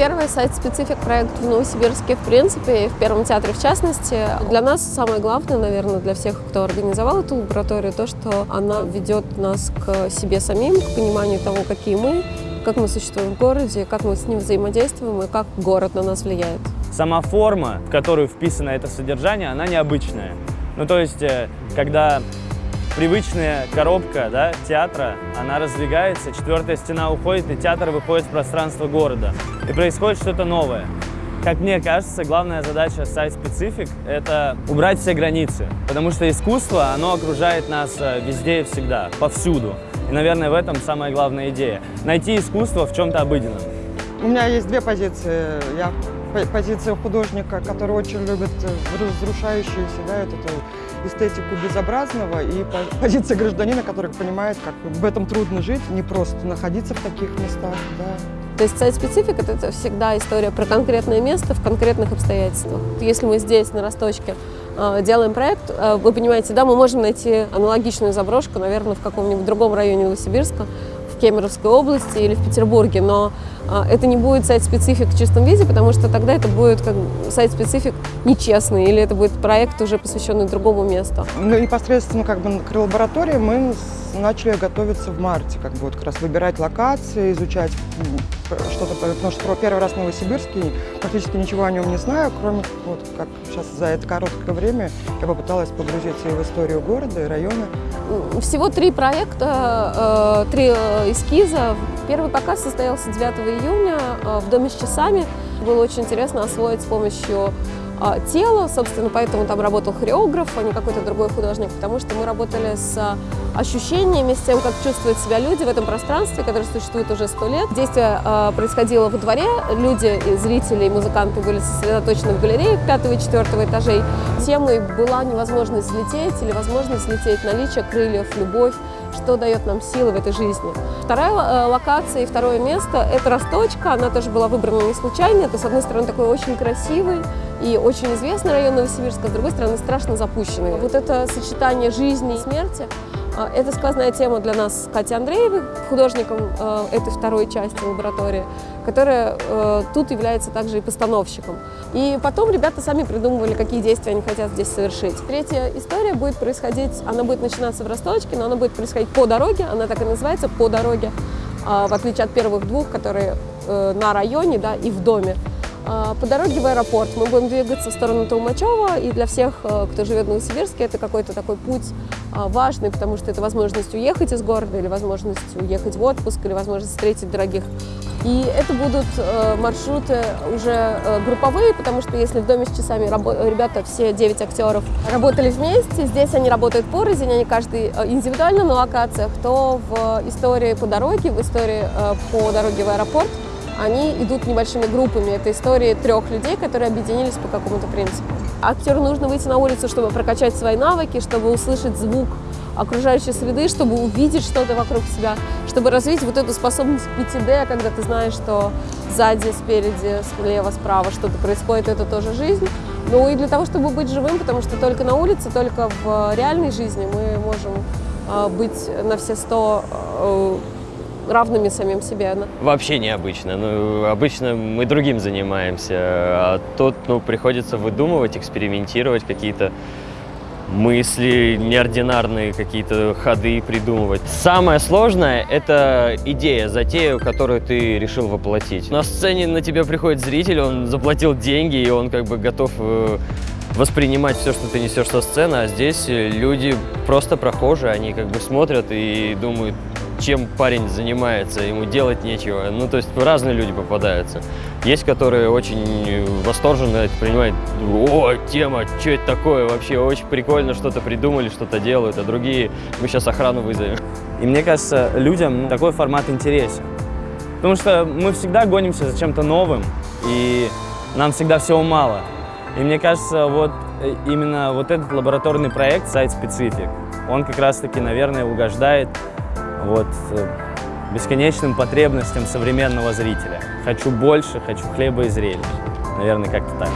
первый сайт-специфик проект в Новосибирске, в принципе, и в Первом театре в частности. Для нас самое главное, наверное, для всех, кто организовал эту лабораторию, то, что она ведет нас к себе самим, к пониманию того, какие мы, как мы существуем в городе, как мы с ним взаимодействуем и как город на нас влияет. Сама форма, в которую вписано это содержание, она необычная. Ну, то есть, э, когда привычная коробка да, театра, она раздвигается, четвертая стена уходит, и театр выходит в пространство города. И происходит что-то новое. Как мне кажется, главная задача сайт-специфик – это убрать все границы, потому что искусство, оно окружает нас э, везде и всегда, повсюду. И, наверное, в этом самая главная идея – найти искусство в чем-то обыденном. У меня есть две позиции. Я позиция художника, который очень любит э, разрушающуюся, да, эту эстетику безобразного, и позиция гражданина, который понимает, как в этом трудно жить, не просто находиться в таких местах, да. То есть сайт-специфик – это всегда история про конкретное место в конкретных обстоятельствах. Если мы здесь, на Росточке, э, делаем проект, э, вы понимаете, да, мы можем найти аналогичную заброшку, наверное, в каком-нибудь другом районе Новосибирска, Кемеровской области или в Петербурге, но а, это не будет сайт-специфик в чистом виде, потому что тогда это будет как сайт-специфик нечестный, или это будет проект уже посвященный другому месту. Ну, непосредственно как бы к лаборатории мы начали готовиться в марте, как бы вот как раз выбирать локации, изучать что-то, потому что первый раз в Новосибирске практически ничего о нем не знаю, кроме вот как сейчас за это короткое время я попыталась погрузиться и в историю города, и района. Всего три проекта, э, три э, эскиза. Первый показ состоялся 9 июня э, в Доме с часами. Было очень интересно освоить с помощью а, тело, собственно, поэтому там работал хореограф, а не какой-то другой художник, потому что мы работали с ощущениями, с тем, как чувствуют себя люди в этом пространстве, которое существует уже сто лет. Действие э, происходило во дворе, люди, зрители и музыканты были сосредоточены в галерее пятого и четвертого этажей. Темой была невозможность взлететь или возможность взлететь, наличие крыльев, любовь, что дает нам силы в этой жизни. Вторая э, локация и второе место – это Росточка, она тоже была выбрана не случайно, это, с одной стороны, такой очень красивый, и очень известный район Новосибирска, с другой стороны, страшно запущенный. Вот это сочетание жизни и смерти, это сквозная тема для нас с Катей Андреевой, художником э, этой второй части лаборатории, которая э, тут является также и постановщиком. И потом ребята сами придумывали, какие действия они хотят здесь совершить. Третья история будет происходить, она будет начинаться в Росточке, но она будет происходить по дороге, она так и называется, по дороге, а, в отличие от первых двух, которые э, на районе да, и в доме. А, по дороге в аэропорт мы будем двигаться в сторону Толмачева, и для всех, э, кто живет в Новосибирске, это какой-то такой путь а, важный, потому что это возможность уехать из города, или возможность уехать в отпуск, или возможность встретить дорогих. И это будут э, маршруты уже э, групповые, потому что если в доме с часами ребята, все 9 актеров, работали вместе, здесь они работают порознь, они каждый индивидуально на локациях, то в истории по дороге, в истории по дороге в аэропорт они идут небольшими группами. Это истории трех людей, которые объединились по какому-то принципу. Актеру нужно выйти на улицу, чтобы прокачать свои навыки, чтобы услышать звук окружающей среды, чтобы увидеть что-то вокруг себя, чтобы развить вот эту способность 5D, когда ты знаешь, что сзади, спереди, слева, справа что-то происходит, это тоже жизнь. Ну и для того, чтобы быть живым, потому что только на улице, только в реальной жизни мы можем а, быть на все сто э, равными самим себе? Вообще необычно. Ну, обычно мы другим занимаемся, а тут ну, приходится выдумывать, экспериментировать какие-то мысли, неординарные какие-то ходы придумывать. Самое сложное – это идея, затея, которую ты решил воплотить. На сцене на тебя приходит зритель, он заплатил деньги, и он как бы готов э, воспринимать все, что ты несешь со сцены, а здесь люди просто прохожие, они как бы смотрят и думают, чем парень занимается, ему делать нечего. Ну, то есть разные люди попадаются. Есть, которые очень восторженно это принимают. О, тема, что это такое вообще? Очень прикольно, что-то придумали, что-то делают. А другие, мы сейчас охрану вызовем. И мне кажется, людям такой формат интересен. Потому что мы всегда гонимся за чем-то новым, и нам всегда всего мало. И мне кажется, вот э, именно вот этот лабораторный проект, сайт-специфик, он как раз-таки, наверное, угождает вот, э, бесконечным потребностям современного зрителя. Хочу больше, хочу хлеба и зрелищ. Наверное, как-то так.